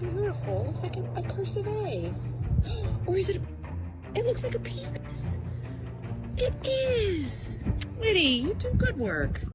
beautiful. It's like a, a cursive A. Or is it a, it looks like a penis. It is. Liddy, you do good work.